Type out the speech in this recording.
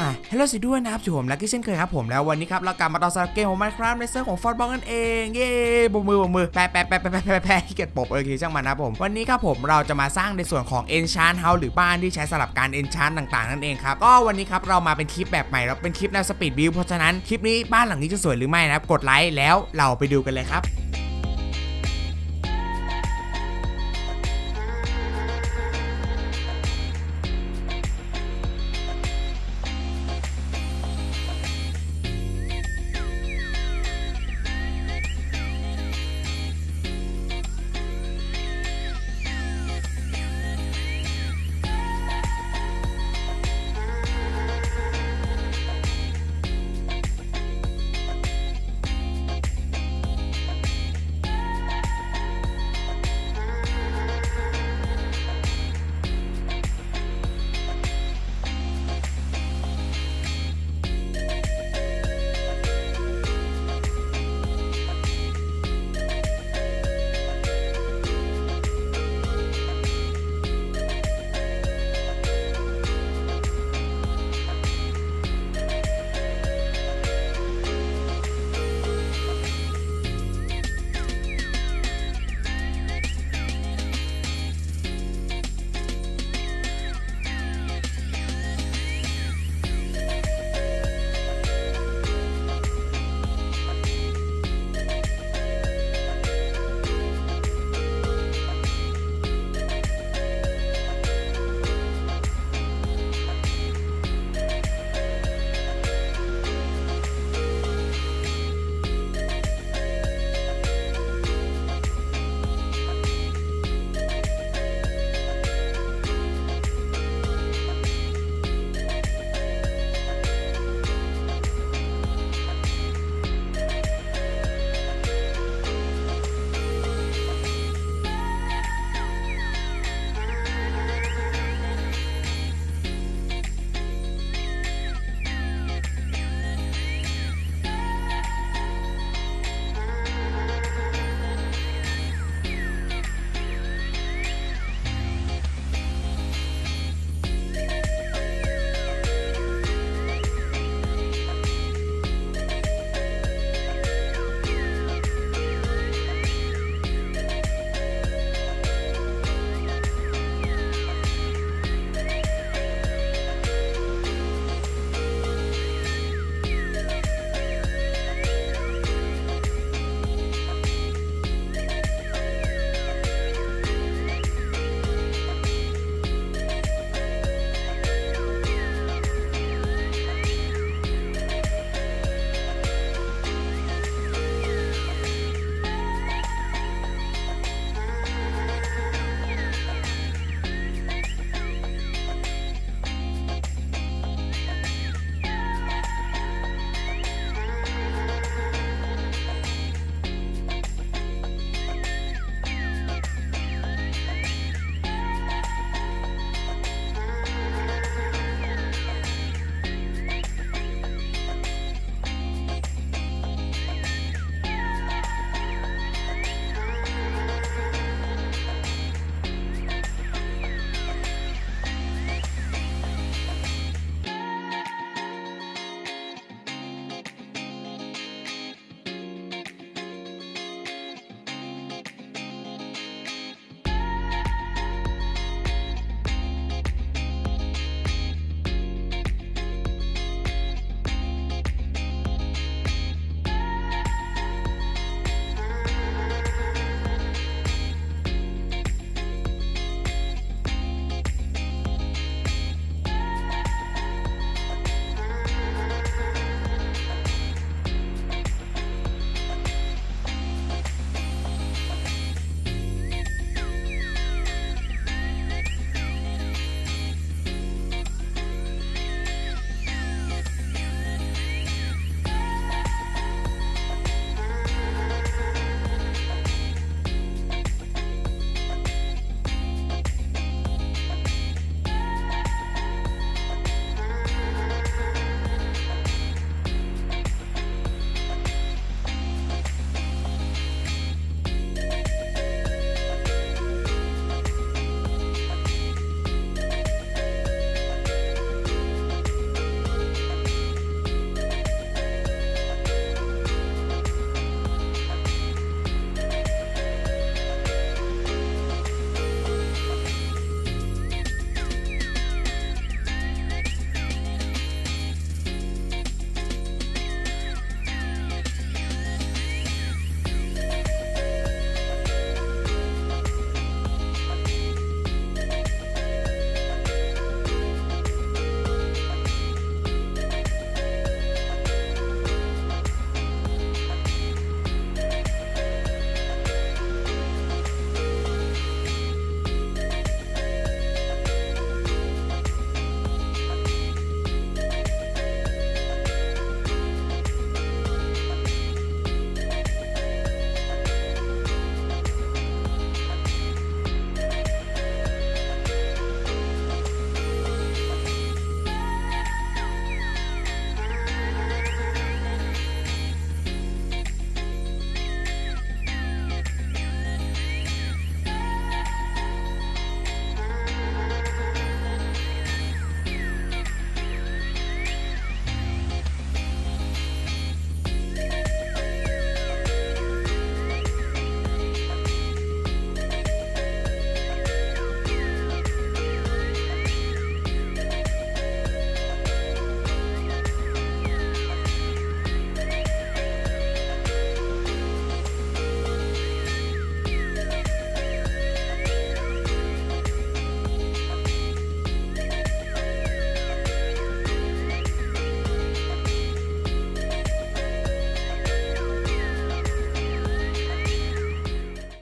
อะฮัลโหลสวัสดีด้วยนะครับอยู่กับผมลักกี้เช่นเคยครับผมแล้ววันนี้ครับเรากลับมาต่อสำหรับเกมของ Minecraft ในเซิร์ฟของฟอร์บอลนั่นเองเย้บมือบมือแปะแปะแปะแปะแปะแปะขี้เกียจตบเออคือช่างมันนะผมวันนี้ครับผมเราจะมาสร้างในส่วนของ Enchant House หรือบ้านที่ใช้สำหรับการ Enchant ต่างๆนั่นเองครับก็วันนี้ครับเรามาเป็นคลิปแบบใหม่แล้วเป็นคลิปแนว speed build เพราะฉะนั้นคลิปนี้บ้านหลังนี้จะสวยหรือไม่นะครับกดไลค์แล้วเราไปดูกันเลยครับ